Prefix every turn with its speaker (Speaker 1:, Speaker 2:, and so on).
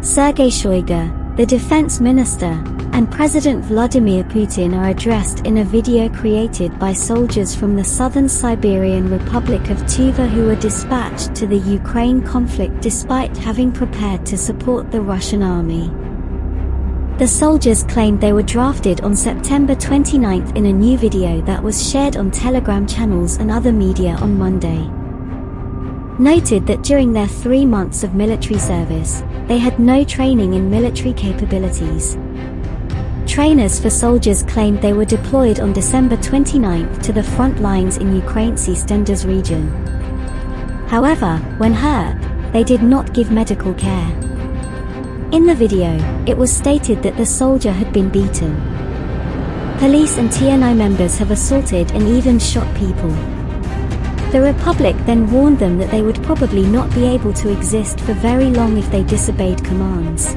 Speaker 1: Sergei Shoigu, the defense minister, and President Vladimir Putin are addressed in a video created by soldiers from the southern Siberian Republic of Tuva who were dispatched to the Ukraine conflict despite having prepared to support the Russian army. The soldiers claimed they were drafted on September 29 in a new video that was shared on Telegram channels and other media on Monday. Noted that during their three months of military service, they had no training in military capabilities. Trainers for soldiers claimed they were deployed on December 29 to the front lines in Ukraine's Eastenders region. However, when hurt, they did not give medical care. In the video, it was stated that the soldier had been beaten. Police and TNI members have assaulted and even shot people. The Republic then warned them that they would probably not be able to exist for very long if they disobeyed commands.